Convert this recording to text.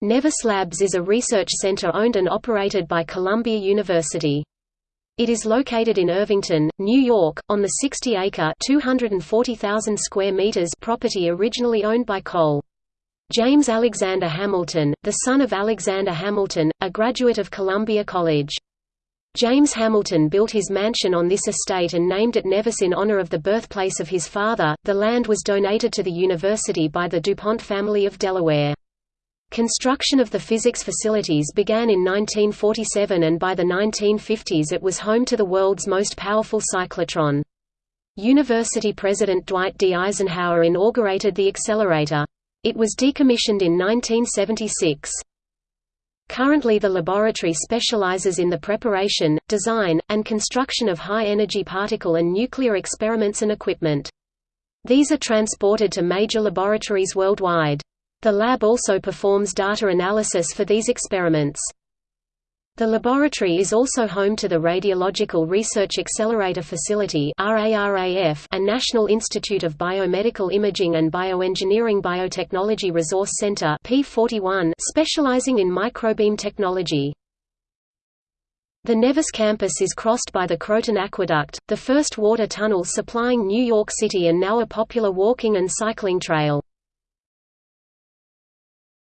Nevis Labs is a research center owned and operated by Columbia University. It is located in Irvington, New York, on the 60-acre (240,000 square meters) property originally owned by Cole. James Alexander Hamilton, the son of Alexander Hamilton, a graduate of Columbia College. James Hamilton built his mansion on this estate and named it Nevis in honor of the birthplace of his father. The land was donated to the university by the DuPont family of Delaware. Construction of the physics facilities began in 1947 and by the 1950s it was home to the world's most powerful cyclotron. University President Dwight D. Eisenhower inaugurated the accelerator. It was decommissioned in 1976. Currently the laboratory specializes in the preparation, design, and construction of high-energy particle and nuclear experiments and equipment. These are transported to major laboratories worldwide. The lab also performs data analysis for these experiments. The laboratory is also home to the Radiological Research Accelerator Facility and National Institute of Biomedical Imaging and Bioengineering Biotechnology Resource Center P41 specializing in microbeam technology. The Nevis campus is crossed by the Croton Aqueduct, the first water tunnel supplying New York City and now a popular walking and cycling trail.